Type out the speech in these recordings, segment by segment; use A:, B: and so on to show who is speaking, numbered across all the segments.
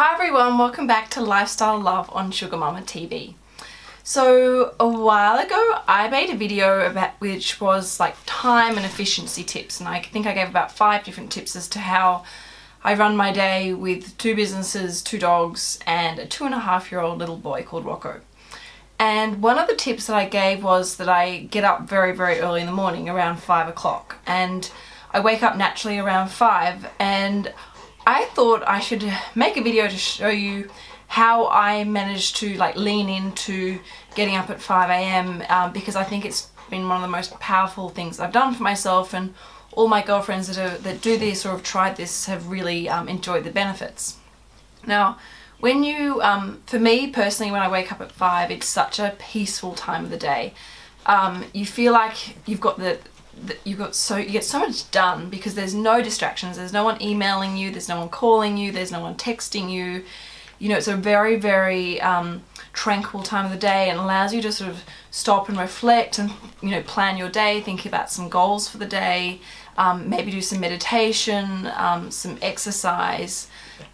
A: Hi everyone, welcome back to Lifestyle Love on Sugar Mama TV. So a while ago I made a video about which was like time and efficiency tips and I think I gave about five different tips as to how I run my day with two businesses, two dogs and a two and a half year old little boy called Rocco. And one of the tips that I gave was that I get up very very early in the morning around five o'clock and I wake up naturally around five and I thought I should make a video to show you how I managed to like lean into getting up at 5am um, because I think it's been one of the most powerful things I've done for myself and all my girlfriends that, are, that do this or have tried this have really um, enjoyed the benefits. Now when you, um, for me personally when I wake up at 5 it's such a peaceful time of the day. Um, you feel like you've got the you got so you get so much done because there's no distractions. There's no one emailing you. There's no one calling you. There's no one texting you. You know it's a very very um, tranquil time of the day and allows you to sort of stop and reflect and you know plan your day think about some goals for the day um, maybe do some meditation um, some exercise.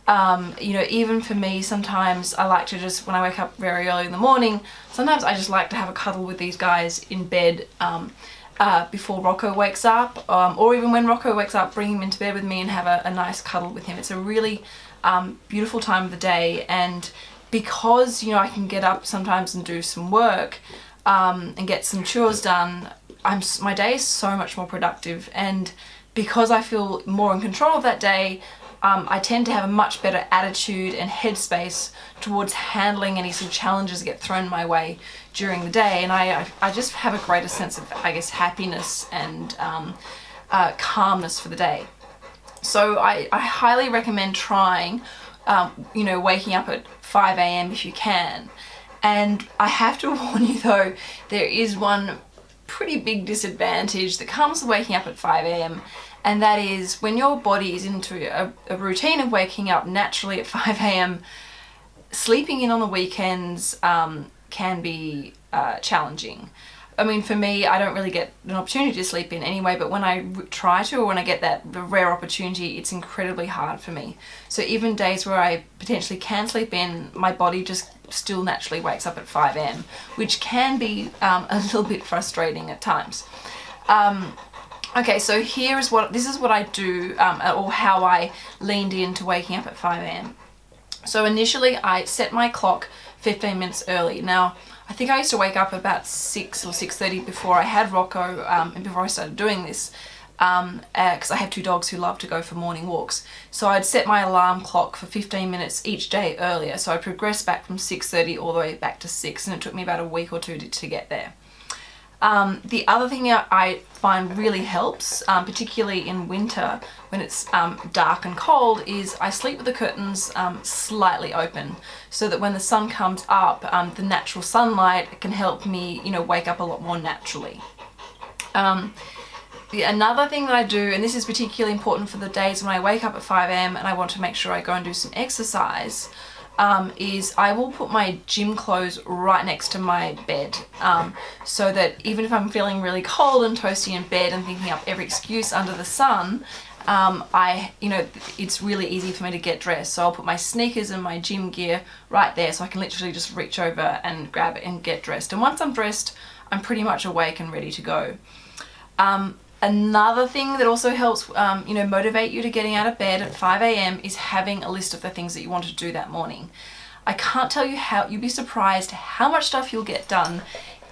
A: Um, you know even for me sometimes I like to just when I wake up very early in the morning sometimes I just like to have a cuddle with these guys in bed um, uh, before Rocco wakes up um, or even when Rocco wakes up bring him into bed with me and have a, a nice cuddle with him. It's a really um, beautiful time of the day and because you know I can get up sometimes and do some work um, and get some chores done I'm my day is so much more productive and because I feel more in control of that day um, I tend to have a much better attitude and headspace towards handling any sort of challenges that get thrown my way during the day and I, I just have a greater sense of I guess happiness and um, uh, calmness for the day. So I, I highly recommend trying um, you know waking up at 5 a.m. if you can and I have to warn you though there is one pretty big disadvantage that comes with waking up at 5 a.m and that is when your body is into a, a routine of waking up naturally at 5 a.m. sleeping in on the weekends um, can be uh, challenging. I mean, for me, I don't really get an opportunity to sleep in anyway, but when I try to or when I get that rare opportunity, it's incredibly hard for me. So even days where I potentially can sleep in, my body just still naturally wakes up at 5am, which can be um, a little bit frustrating at times. Um, Okay, so here is what, this is what I do, um, or how I leaned into waking up at 5am. So initially I set my clock 15 minutes early. Now, I think I used to wake up about 6 or 6.30 before I had Rocco, um, and before I started doing this, because um, uh, I have two dogs who love to go for morning walks. So I'd set my alarm clock for 15 minutes each day earlier, so I progressed back from 6.30 all the way back to 6, and it took me about a week or two to, to get there. Um, the other thing I find really helps, um, particularly in winter when it's um, dark and cold, is I sleep with the curtains um, slightly open so that when the sun comes up, um, the natural sunlight can help me, you know, wake up a lot more naturally. Um, the, another thing that I do, and this is particularly important for the days when I wake up at 5am and I want to make sure I go and do some exercise, um, is I will put my gym clothes right next to my bed um, so that even if I'm feeling really cold and toasty in bed and thinking up every excuse under the sun um, I, you know, it's really easy for me to get dressed. So I'll put my sneakers and my gym gear right there so I can literally just reach over and grab it and get dressed. And once I'm dressed, I'm pretty much awake and ready to go. Um, Another thing that also helps, um, you know, motivate you to getting out of bed at 5 a.m. is having a list of the things that you want to do that morning. I can't tell you how, you'd be surprised how much stuff you'll get done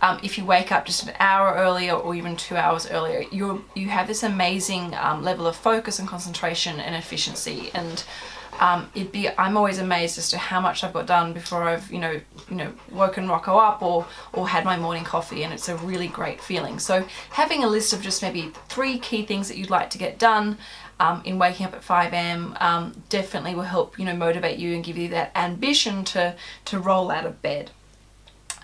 A: um, if you wake up just an hour earlier or even two hours earlier. you you have this amazing um, level of focus and concentration and efficiency and um, it'd be I'm always amazed as to how much I've got done before I've you know you know woken Rocco up or or had my morning coffee and it's a really great feeling. So having a list of just maybe three key things that you'd like to get done um, in waking up at 5am um, definitely will help you know motivate you and give you that ambition to to roll out of bed.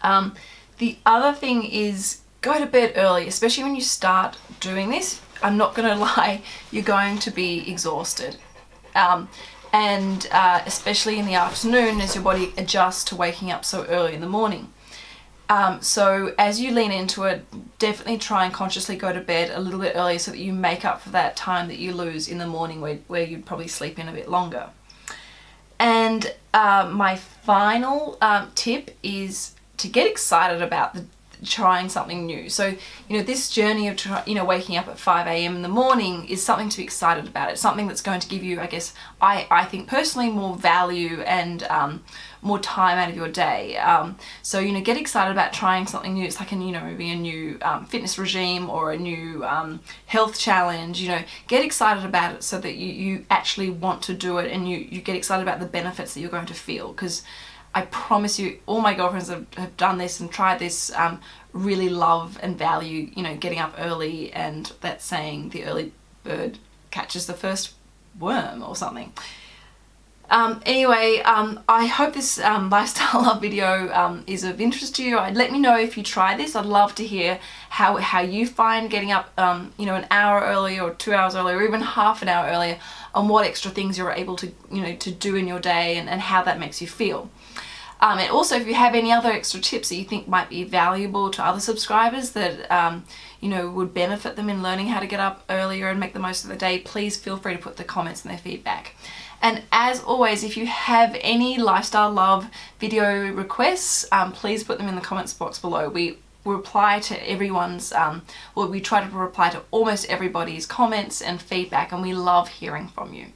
A: Um, the other thing is go to bed early especially when you start doing this. I'm not gonna lie you're going to be exhausted. Um, and uh, especially in the afternoon as your body adjusts to waking up so early in the morning. Um, so as you lean into it, definitely try and consciously go to bed a little bit earlier so that you make up for that time that you lose in the morning where, where you'd probably sleep in a bit longer. And uh, my final um, tip is to get excited about the trying something new. So, you know, this journey of, try, you know, waking up at 5 a.m. in the morning is something to be excited about. It's something that's going to give you, I guess, I, I think personally more value and um, more time out of your day. Um, so, you know, get excited about trying something new. It's like, an, you know, maybe a new um, fitness regime or a new um, health challenge, you know, get excited about it so that you, you actually want to do it and you, you get excited about the benefits that you're going to feel because I promise you, all my girlfriends have, have done this and tried this, um, really love and value, you know, getting up early and that saying, the early bird catches the first worm or something. Um, anyway, um, I hope this um, lifestyle love video um, is of interest to you. Let me know if you try this. I'd love to hear how, how you find getting up, um, you know, an hour earlier or two hours earlier or even half an hour earlier and what extra things you're able to, you know, to do in your day and, and how that makes you feel. Um, and also if you have any other extra tips that you think might be valuable to other subscribers that um, you know would benefit them in learning how to get up earlier and make the most of the day, please feel free to put the comments and their feedback. And as always, if you have any lifestyle love video requests, um, please put them in the comments box below. We reply to everyone's, um, well, we try to reply to almost everybody's comments and feedback and we love hearing from you.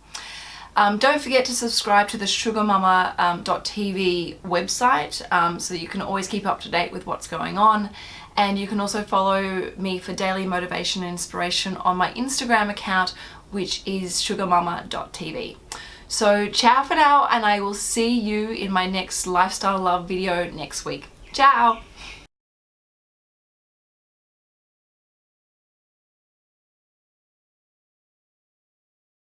A: Um, don't forget to subscribe to the sugarmama.tv um, website um, so you can always keep up to date with what's going on. And you can also follow me for daily motivation and inspiration on my Instagram account, which is sugarmama.tv. So ciao for now, and I will see you in my next Lifestyle Love video next week. Ciao!